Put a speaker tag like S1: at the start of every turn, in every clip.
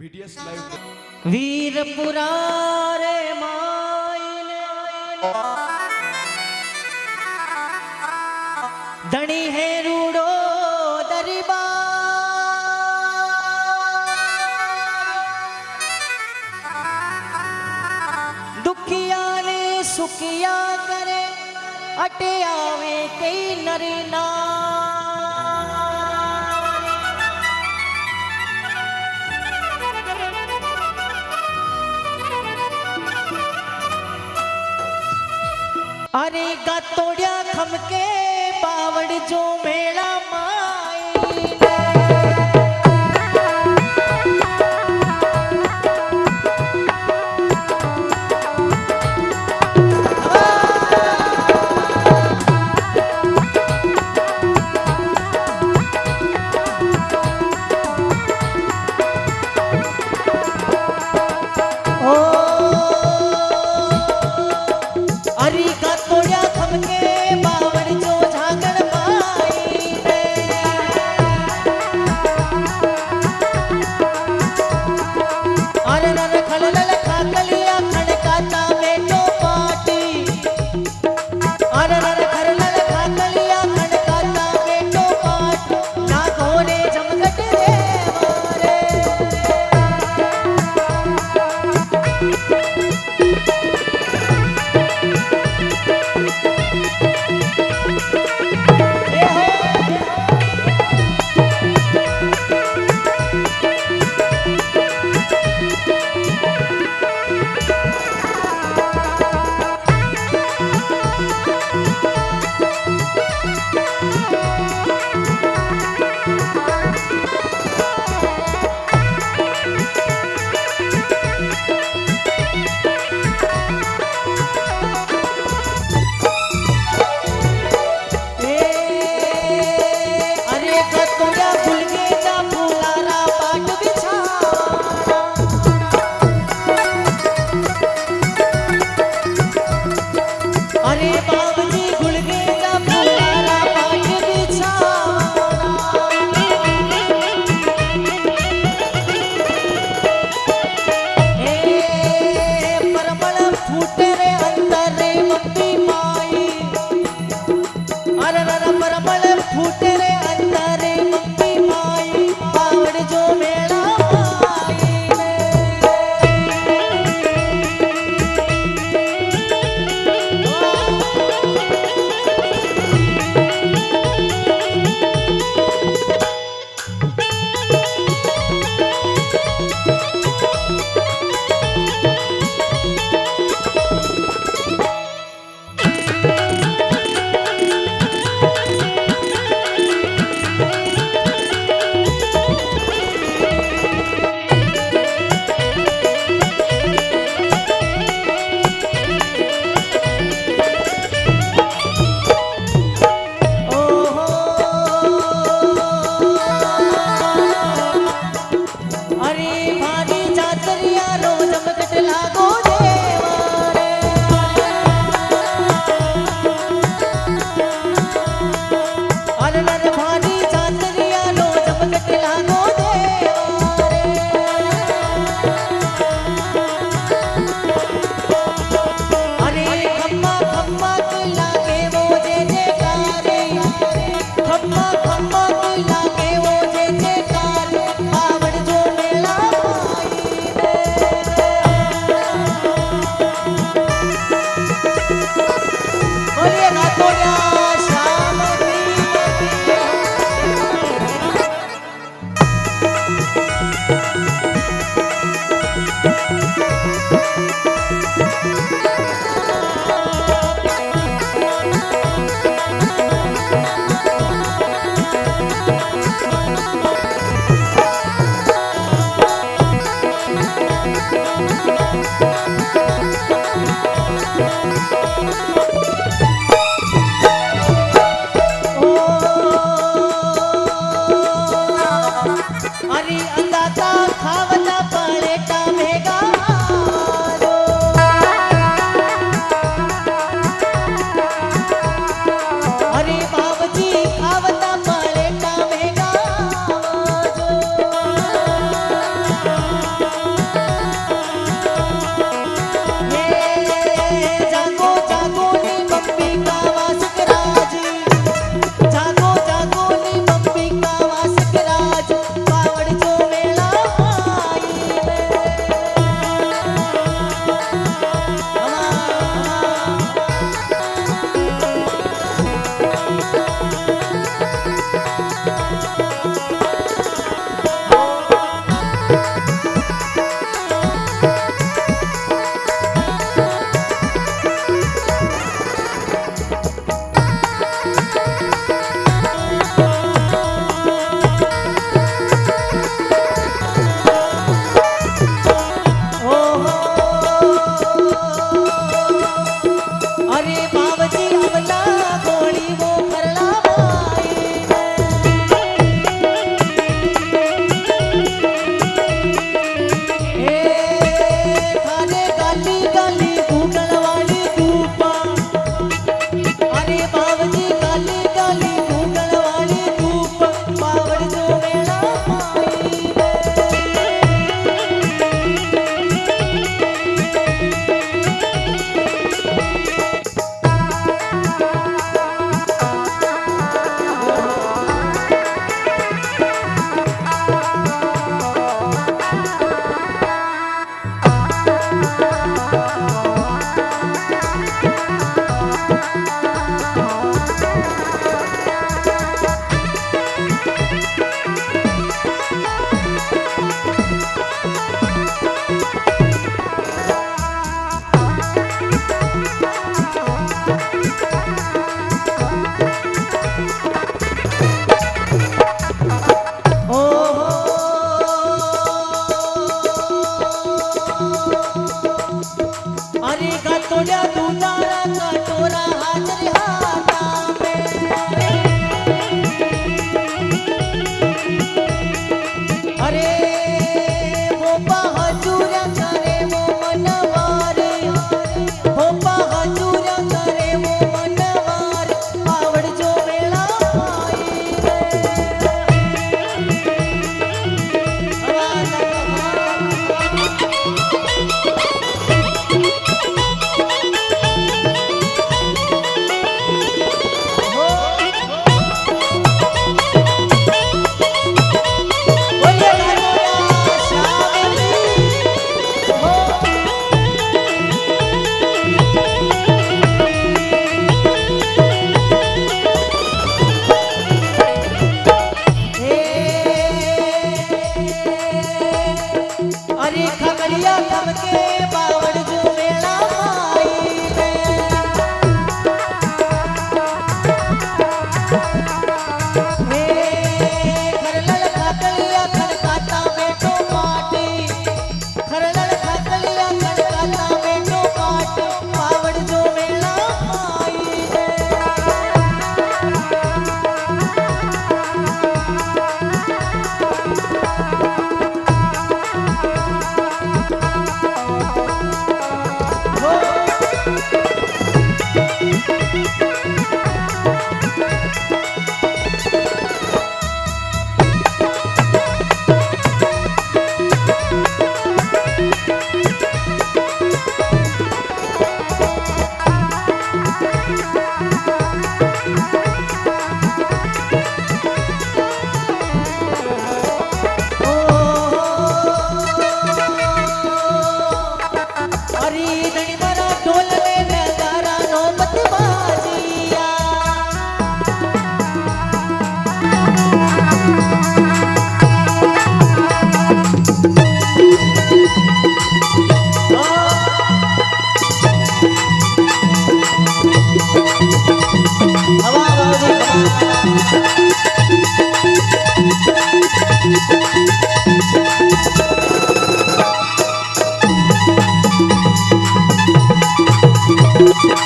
S1: BTS live
S2: वीर पुरारे मायने धणी है रूड़ो दरबार दुखिया ने सुखिया करे अटे आवे कई नर अरे तोड़िया खमके बावड़ जो मेला माई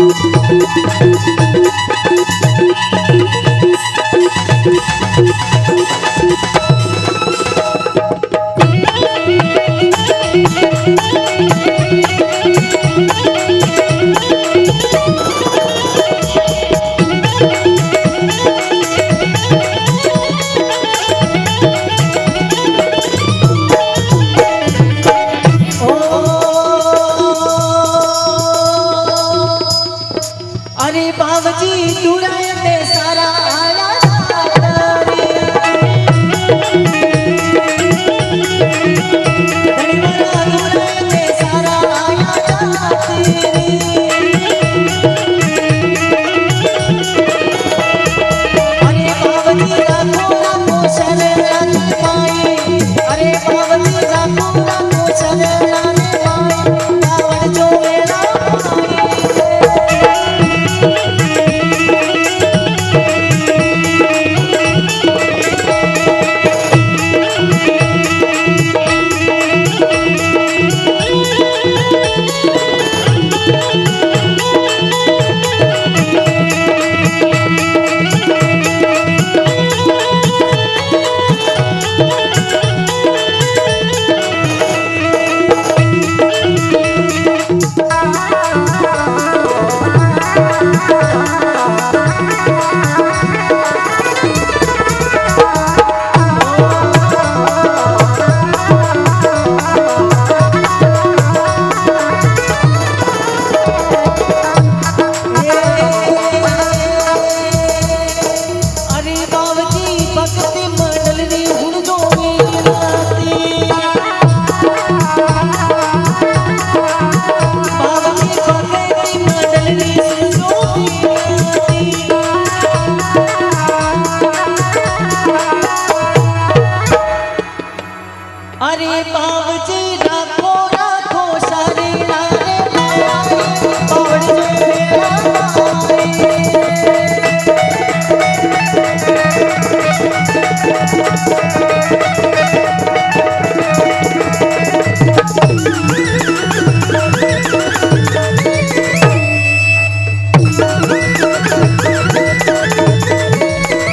S2: Thank you.